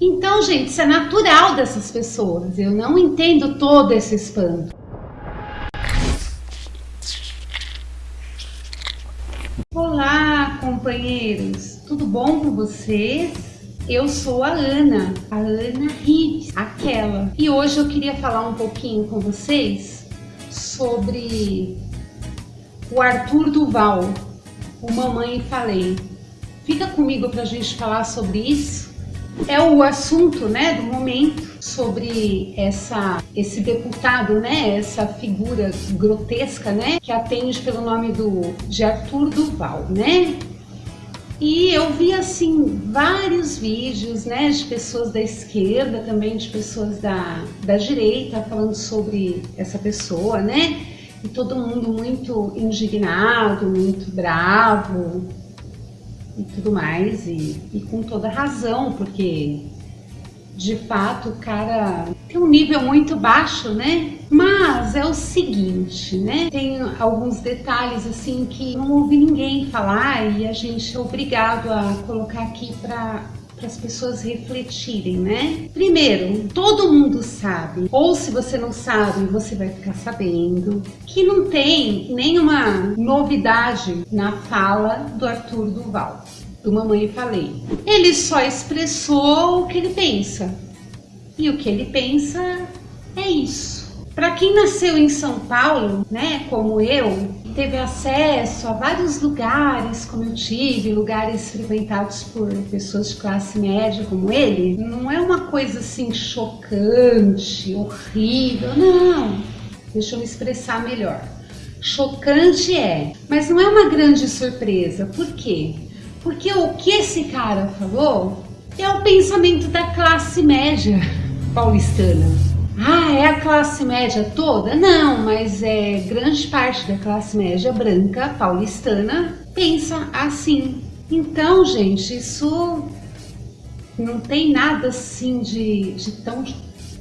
Então, gente, isso é natural dessas pessoas. Eu não entendo todo esse espanto. Olá, companheiros. Tudo bom com vocês? Eu sou a Ana, a Ana Rives, aquela. E hoje eu queria falar um pouquinho com vocês sobre o Arthur Duval, o Mamãe Falei. Fica comigo para a gente falar sobre isso. É o assunto, né, do momento sobre essa esse deputado, né, essa figura grotesca, né, que atende pelo nome do de Arthur Duval, né? E eu vi assim vários vídeos, né, de pessoas da esquerda, também de pessoas da, da direita falando sobre essa pessoa, né? E todo mundo muito indignado, muito bravo e tudo mais, e, e com toda razão, porque de fato o cara tem um nível muito baixo, né? Mas é o seguinte, né? Tem alguns detalhes assim que não ouvi ninguém falar e a gente é obrigado a colocar aqui para para as pessoas refletirem, né? Primeiro, todo mundo sabe, ou se você não sabe, você vai ficar sabendo, que não tem nenhuma novidade na fala do Arthur Duval, do Mamãe Falei. Ele só expressou o que ele pensa, e o que ele pensa é isso. Para quem nasceu em São Paulo, né, como eu, teve acesso a vários lugares, como eu tive, lugares frequentados por pessoas de classe média como ele, não é uma coisa assim chocante, horrível, não. Deixa eu me expressar melhor. Chocante é, mas não é uma grande surpresa. Por quê? Porque o que esse cara falou é o pensamento da classe média paulistana. Ah, é a classe média toda? Não, mas é grande parte da classe média branca paulistana pensa assim. Então, gente, isso não tem nada assim de, de tão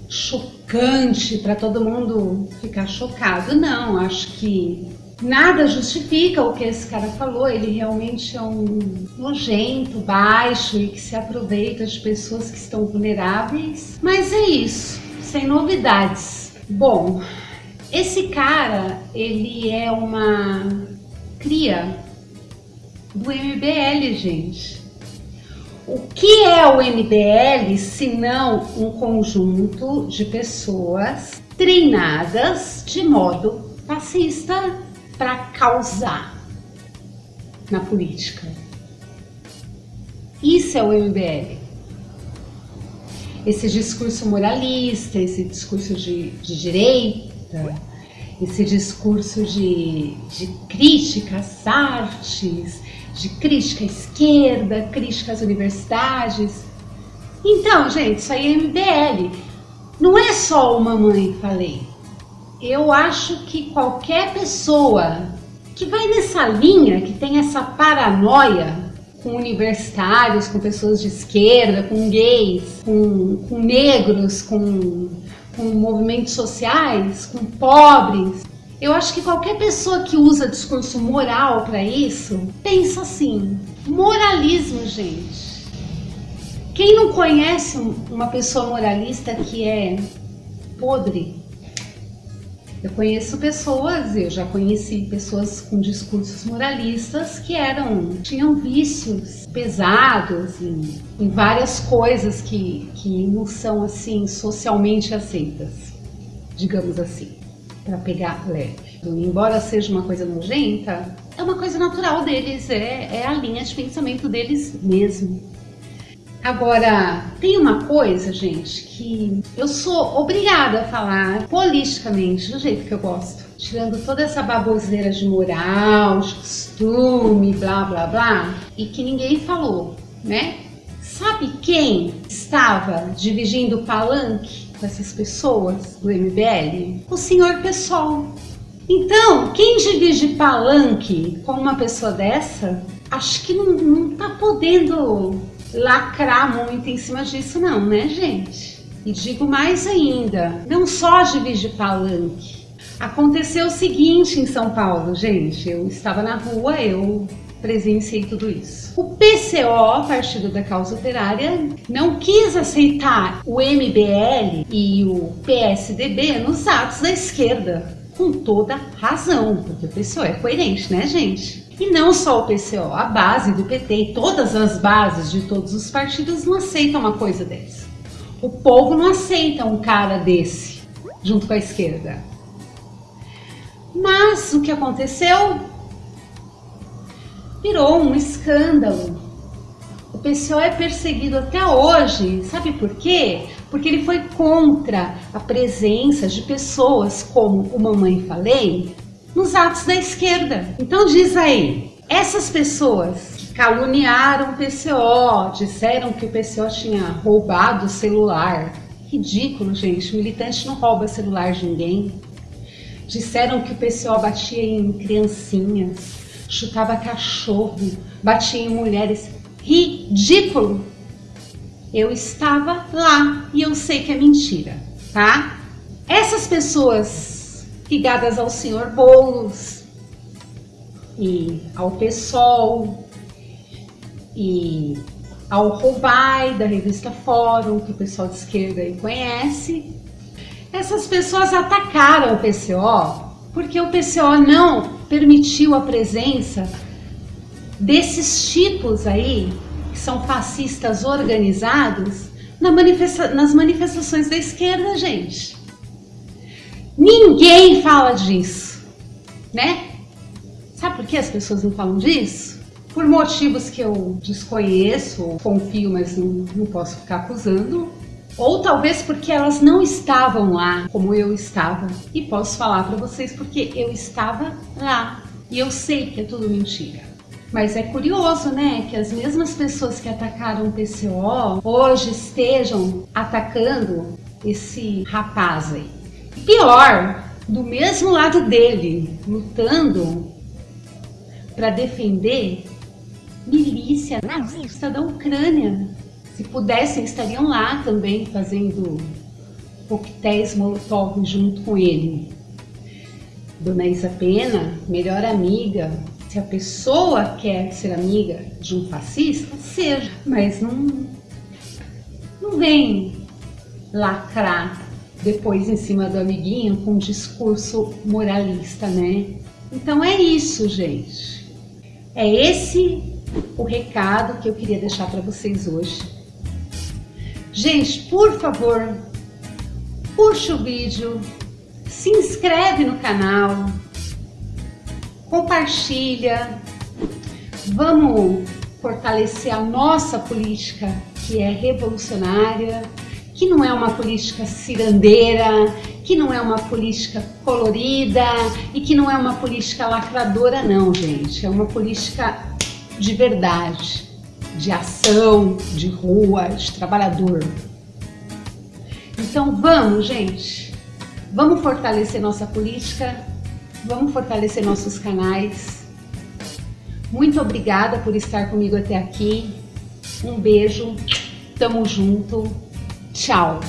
chocante para todo mundo ficar chocado. Não, acho que nada justifica o que esse cara falou. Ele realmente é um nojento, baixo e que se aproveita de pessoas que estão vulneráveis. Mas é isso sem novidades. Bom, esse cara, ele é uma cria do MBL, gente. O que é o MBL se não um conjunto de pessoas treinadas de modo fascista para causar na política? Isso é o MBL esse discurso moralista, esse discurso de, de direita, esse discurso de, de crítica às artes, de crítica à esquerda, crítica às universidades. Então, gente, isso aí é MBL. Não é só uma mãe, falei. Eu acho que qualquer pessoa que vai nessa linha, que tem essa paranoia com universitários, com pessoas de esquerda, com gays, com, com negros, com, com movimentos sociais, com pobres. Eu acho que qualquer pessoa que usa discurso moral para isso pensa assim: moralismo, gente. Quem não conhece uma pessoa moralista que é podre, eu conheço pessoas, eu já conheci pessoas com discursos moralistas que eram, tinham vícios pesados em, em várias coisas que, que não são assim socialmente aceitas, digamos assim, para pegar leve. Embora seja uma coisa nojenta, é uma coisa natural deles, é, é a linha de pensamento deles mesmo. Agora, tem uma coisa, gente, que eu sou obrigada a falar politicamente, do jeito que eu gosto. Tirando toda essa baboseira de moral, de costume, blá blá blá, e que ninguém falou, né? Sabe quem estava dividindo o palanque com essas pessoas do MBL? O senhor Pessoal. Então, quem divide palanque com uma pessoa dessa, acho que não, não tá podendo lacrar muito em cima disso não, né gente? E digo mais ainda, não só divide palanque. Aconteceu o seguinte em São Paulo, gente, eu estava na rua, eu presenciei tudo isso. O PCO, Partido da Causa Operária, não quis aceitar o MBL e o PSDB nos atos da esquerda, com toda razão, porque o PCO é coerente, né, gente? E não só o PCO, a base do PT e todas as bases de todos os partidos não aceitam uma coisa dessa. O povo não aceita um cara desse junto com a esquerda. Mas o que aconteceu? Virou um escândalo. O PCO é perseguido até hoje. Sabe por quê? Porque ele foi contra a presença de pessoas como o Mamãe Falei nos atos da esquerda. Então diz aí, essas pessoas que caluniaram o PCO, disseram que o PCO tinha roubado o celular. Ridículo, gente. Militante não rouba celular de ninguém. Disseram que o PCO batia em criancinhas, chutava cachorro, batia em mulheres. Ridículo! Eu estava lá e eu sei que é mentira, tá? Essas pessoas ligadas ao senhor Boulos e ao PSOL e ao Roubai da revista Fórum, que o pessoal de esquerda aí conhece, essas pessoas atacaram o PCO porque o PCO não permitiu a presença desses tipos aí, que são fascistas organizados, na manifesta nas manifestações da esquerda, gente. Ninguém fala disso, né? Sabe por que as pessoas não falam disso? Por motivos que eu desconheço, confio, mas não, não posso ficar acusando, ou talvez porque elas não estavam lá como eu estava. E posso falar para vocês porque eu estava lá. E eu sei que é tudo mentira. Mas é curioso, né, que as mesmas pessoas que atacaram o PCO hoje estejam atacando esse rapaz aí. Pior, do mesmo lado dele, lutando para defender milícia nazista da Ucrânia. Se pudessem, estariam lá também fazendo coquetéis molotov junto com ele. Dona Isa Pena, melhor amiga, se a pessoa quer ser amiga de um fascista, seja, mas não, não vem lacrar depois em cima do amiguinho com um discurso moralista, né? Então é isso, gente. É esse o recado que eu queria deixar para vocês hoje. Gente, por favor, puxa o vídeo, se inscreve no canal, compartilha, vamos fortalecer a nossa política que é revolucionária, que não é uma política cirandeira, que não é uma política colorida e que não é uma política lacradora não, gente. É uma política de verdade de ação, de rua, de trabalhador. Então vamos, gente, vamos fortalecer nossa política, vamos fortalecer nossos canais. Muito obrigada por estar comigo até aqui. Um beijo, tamo junto, Tchau!